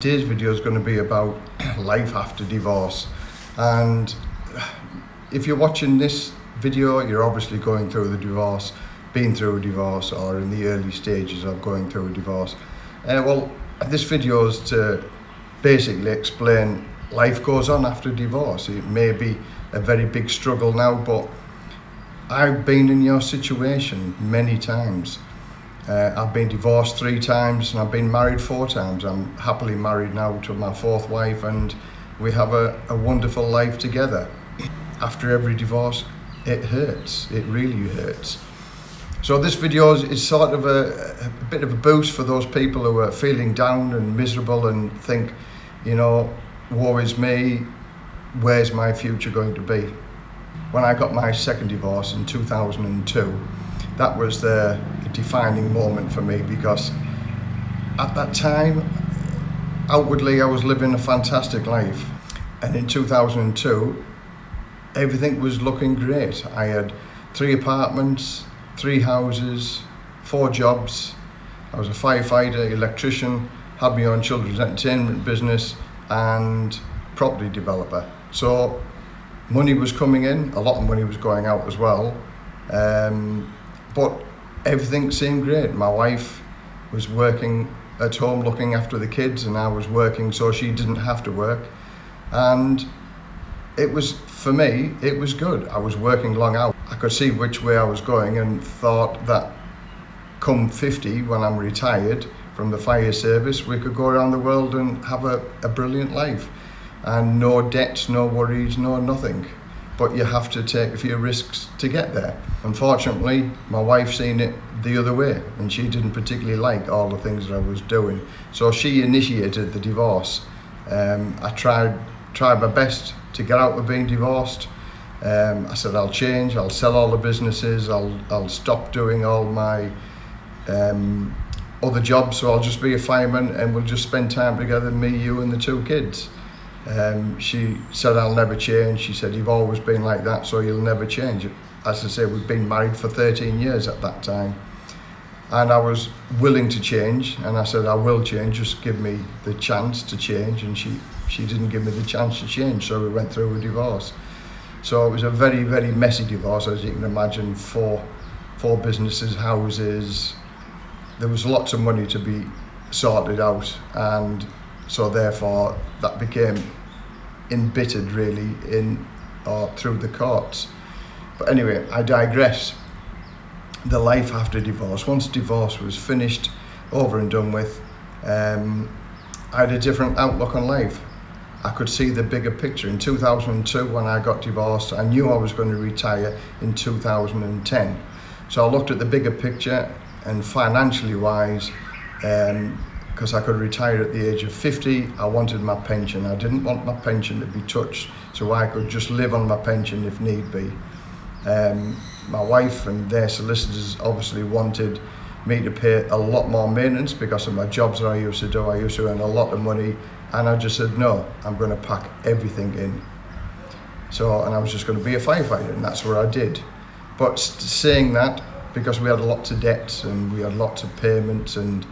Today's video is going to be about life after divorce and if you're watching this video you're obviously going through the divorce, been through a divorce or in the early stages of going through a divorce. Uh, well this video is to basically explain life goes on after divorce. It may be a very big struggle now but I've been in your situation many times uh, I've been divorced three times and I've been married four times. I'm happily married now to my fourth wife and we have a, a wonderful life together. After every divorce, it hurts. It really hurts. So this video is, is sort of a, a, bit of a boost for those people who are feeling down and miserable and think, you know, woe is me, where's my future going to be? When I got my second divorce in 2002, that was the defining moment for me because at that time, outwardly I was living a fantastic life. And in 2002, everything was looking great. I had three apartments, three houses, four jobs. I was a firefighter, electrician, had my own children's entertainment business and property developer. So money was coming in, a lot of money was going out as well. Um, but everything seemed great. My wife was working at home looking after the kids and I was working so she didn't have to work. And it was, for me, it was good. I was working long hours. I could see which way I was going and thought that come 50, when I'm retired from the fire service, we could go around the world and have a, a brilliant life. And no debts, no worries, no nothing but you have to take a few risks to get there. Unfortunately, my wife seen it the other way and she didn't particularly like all the things that I was doing. So she initiated the divorce. Um, I tried, tried my best to get out of being divorced. Um, I said, I'll change, I'll sell all the businesses, I'll, I'll stop doing all my um, other jobs, so I'll just be a fireman and we'll just spend time together, me, you and the two kids. Um, she said, I'll never change. She said, you've always been like that, so you'll never change. As I say, we've been married for 13 years at that time. And I was willing to change, and I said, I will change, just give me the chance to change. And she, she didn't give me the chance to change, so we went through a divorce. So it was a very, very messy divorce, as you can imagine, four, four businesses, houses. There was lots of money to be sorted out, and so therefore that became embittered really in or through the courts. But anyway, I digress. The life after divorce. Once divorce was finished, over and done with, um, I had a different outlook on life. I could see the bigger picture. In 2002, when I got divorced, I knew I was going to retire in 2010. So I looked at the bigger picture and financially wise, um, because I could retire at the age of 50. I wanted my pension. I didn't want my pension to be touched, so I could just live on my pension if need be. Um, my wife and their solicitors obviously wanted me to pay a lot more maintenance because of my jobs that I used to do. I used to earn a lot of money and I just said, no, I'm going to pack everything in. So, and I was just going to be a firefighter and that's what I did. But saying that, because we had lots of debts and we had lots of payments and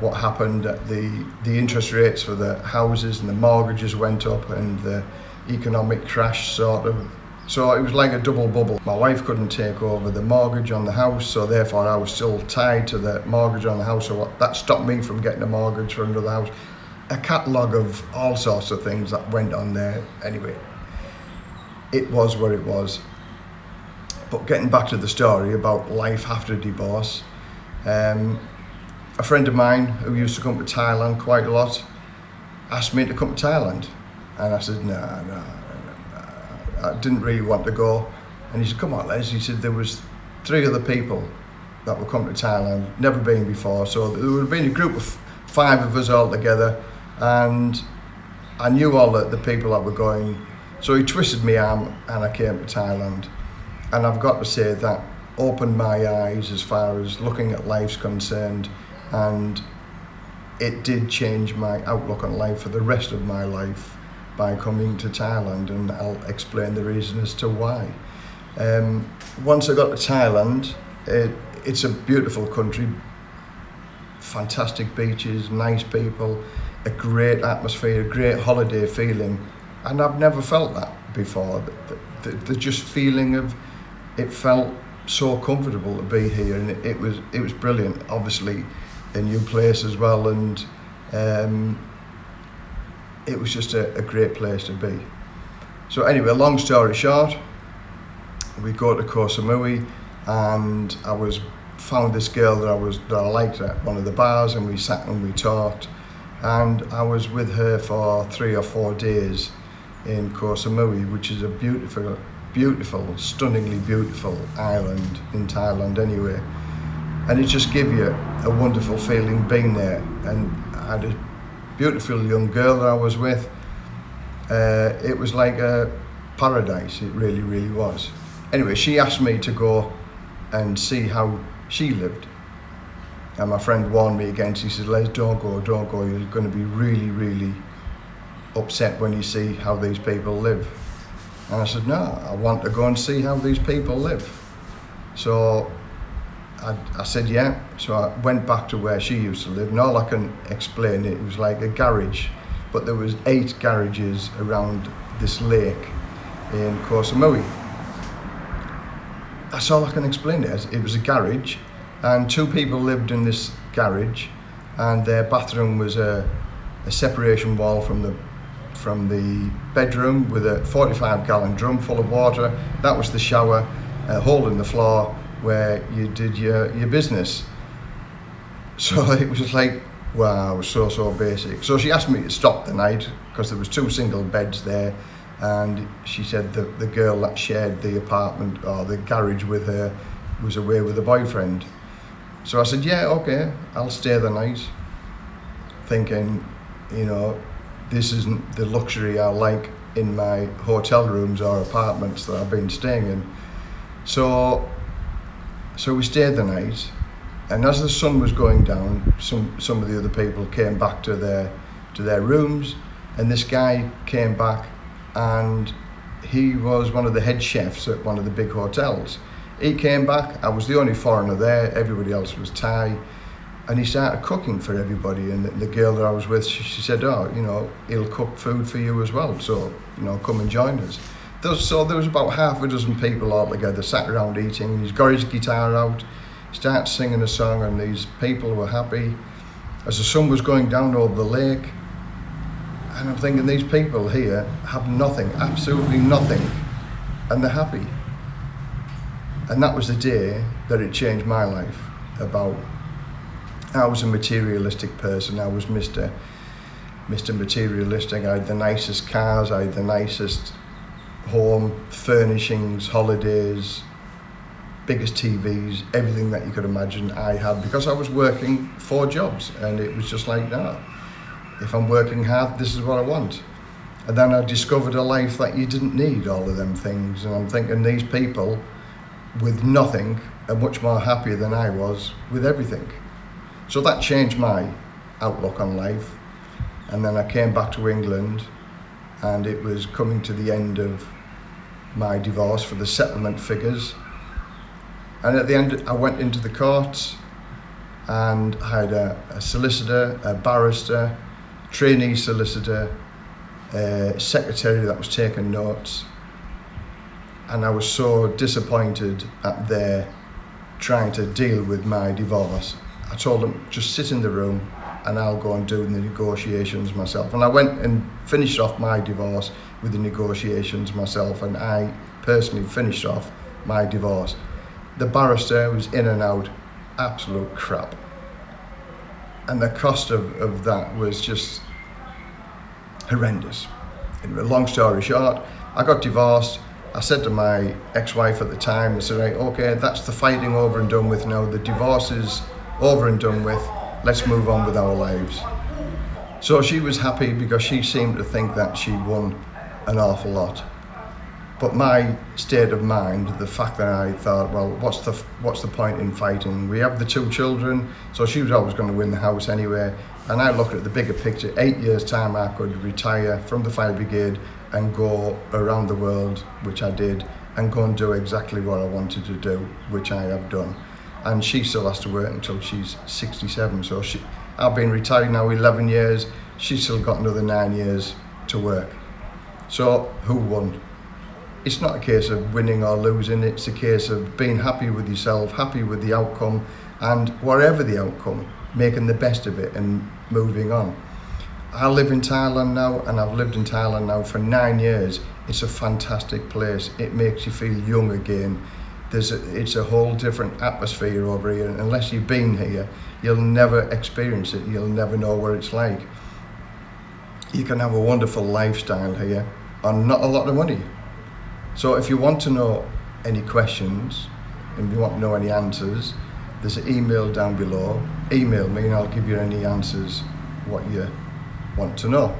what happened, the, the interest rates for the houses and the mortgages went up and the economic crash sort of so it was like a double bubble. My wife couldn't take over the mortgage on the house, so therefore I was still tied to the mortgage on the house. So that stopped me from getting a mortgage for another house. A catalogue of all sorts of things that went on there. Anyway, it was what it was. But getting back to the story about life after divorce, um, a friend of mine who used to come to Thailand quite a lot asked me to come to Thailand. And I said, no, nah, no, nah. I didn't really want to go. And he said, come on, Les. He said, there was three other people that would come to Thailand, never been before. So there would have been a group of five of us all together. And I knew all the, the people that were going. So he twisted my arm and I came to Thailand. And I've got to say that opened my eyes as far as looking at life's concerned and it did change my outlook on life for the rest of my life by coming to Thailand and I'll explain the reason as to why. Um, once I got to Thailand, it, it's a beautiful country, fantastic beaches, nice people, a great atmosphere, a great holiday feeling, and I've never felt that before. The, the, the just feeling of it felt so comfortable to be here, and it, it was it was brilliant. Obviously, a new place as well, and um, it was just a, a great place to be. So anyway, long story short, we go to Koh Samui, and I was found this girl that I was that I liked at one of the bars, and we sat and we talked, and I was with her for three or four days in Koh Samui, which is a beautiful, beautiful, stunningly beautiful island in Thailand anyway. And it just gave you a wonderful feeling being there. And I had a beautiful young girl that I was with. Uh, it was like a paradise, it really, really was. Anyway, she asked me to go and see how she lived. And my friend warned me against, he said, Les, don't go, don't go, you're going to be really, really upset when you see how these people live. And I said, no, I want to go and see how these people live. So I, I said, yeah. So I went back to where she used to live, and all I can explain it, was like a garage, but there was eight garages around this lake in Koh Samui. That's all I can explain it. It was a garage, and two people lived in this garage, and their bathroom was a, a separation wall from the from the bedroom with a 45 gallon drum full of water. That was the shower, a hole in the floor where you did your, your business. So it was just like, wow, so, so basic. So she asked me to stop the night because there was two single beds there and she said that the girl that shared the apartment or the garage with her was away with a boyfriend. So I said, yeah, okay, I'll stay the night. Thinking, you know, this isn't the luxury I like in my hotel rooms or apartments that I've been staying in. So, so we stayed the night, and as the sun was going down, some some of the other people came back to their to their rooms, and this guy came back, and he was one of the head chefs at one of the big hotels. He came back. I was the only foreigner there. Everybody else was Thai and he started cooking for everybody. And the, the girl that I was with, she, she, said, "Oh, you know, he'll cook food for you as well. So, you know, come and join us." So there was about half a dozen people all together, sat around eating. He's got his guitar out, starts singing a song, and these people were happy. As the sun was going down over the lake, and I'm thinking, these people here have nothing, absolutely nothing, and they're happy. And that was the day that it changed my life about I was a materialistic person. I was Mr. Mr. Materialistic. I had the nicest cars. I had the nicest home furnishings, holidays, biggest TVs, everything that you could imagine. I had because I was working four jobs, and it was just like, no, if I'm working hard, this is what I want. And then I discovered a life that you didn't need all of them things. And I'm thinking these people with nothing are much more happier than I was with everything. So that changed my outlook on life. And then I came back to England and it was coming to the end of my divorce for the settlement figures. And at the end, I went into the courts and had a, a solicitor, a barrister, trainee solicitor, a secretary that was taking notes. And I was so disappointed at their trying to deal with my divorce I told them just sit in the room and I'll go and do the negotiations myself. And I went and finished off my divorce with the negotiations myself and I personally finished off my divorce. The barrister was in and out, absolute crap. And the cost of, of that was just horrendous. Anyway, long story short, I got divorced. I said to my ex-wife at the time, I said, right, okay, that's the fighting over and done with now. The divorce is over and done with, let's move on with our lives. So she was happy because she seemed to think that she won an awful lot. But my state of mind, the fact that I thought, well, what's the what's the point in fighting? We have the two children, so she was always going to win the house anyway. And I looked at the bigger picture. Eight years time, I could retire from the fire brigade and go around the world, which I did, and go and do exactly what I wanted to do, which I have done and she still has to work until she's 67 so she I've been retired now 11 years she's still got another nine years to work. So who won? It's not a case of winning or losing, it's a case of being happy with yourself, happy with the outcome, and whatever the outcome, making the best of it and moving on. I live in Thailand now and I've lived in Thailand now for nine years. It's a fantastic place. It makes you feel young again. There's a, it's a whole different atmosphere over here. And unless you've been here, you'll never experience it. You'll never know what it's like. You can have a wonderful lifestyle here on not a lot of money. So if you want to know any questions and you want to know any answers, there's an email down below. Email me and I'll give you any answers what you want to know.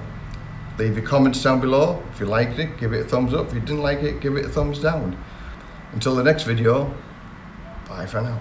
Leave your comments down below. If you liked it, give it a thumbs up. If you didn't like it, give it a thumbs down. Until the next video, bye for now.